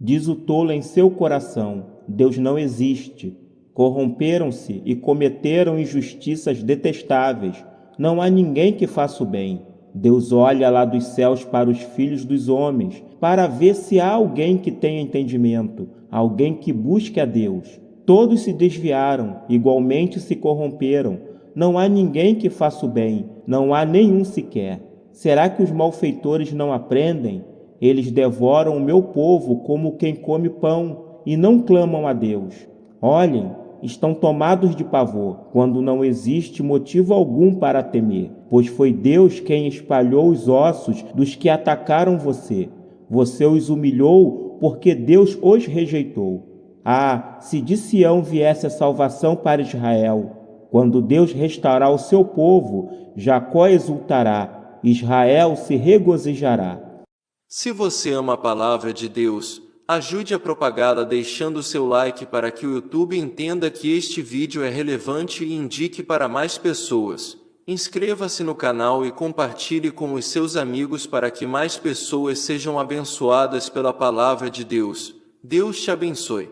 Diz o tolo em seu coração: Deus não existe. Corromperam-se e cometeram injustiças detestáveis. Não há ninguém que faça o bem. Deus olha lá dos céus para os filhos dos homens, para ver se há alguém que tenha entendimento, alguém que busque a Deus. Todos se desviaram, igualmente se corromperam. Não há ninguém que faça o bem, não há nenhum sequer. Será que os malfeitores não aprendem? Eles devoram o meu povo como quem come pão e não clamam a Deus. Olhem, estão tomados de pavor, quando não existe motivo algum para temer, pois foi Deus quem espalhou os ossos dos que atacaram você. Você os humilhou porque Deus os rejeitou. Ah, se de Sião viesse a salvação para Israel! Quando Deus restaurar o seu povo, Jacó exultará, Israel se regozijará. Se você ama a palavra de Deus, Ajude a propagá-la deixando seu like para que o YouTube entenda que este vídeo é relevante e indique para mais pessoas. Inscreva-se no canal e compartilhe com os seus amigos para que mais pessoas sejam abençoadas pela palavra de Deus. Deus te abençoe.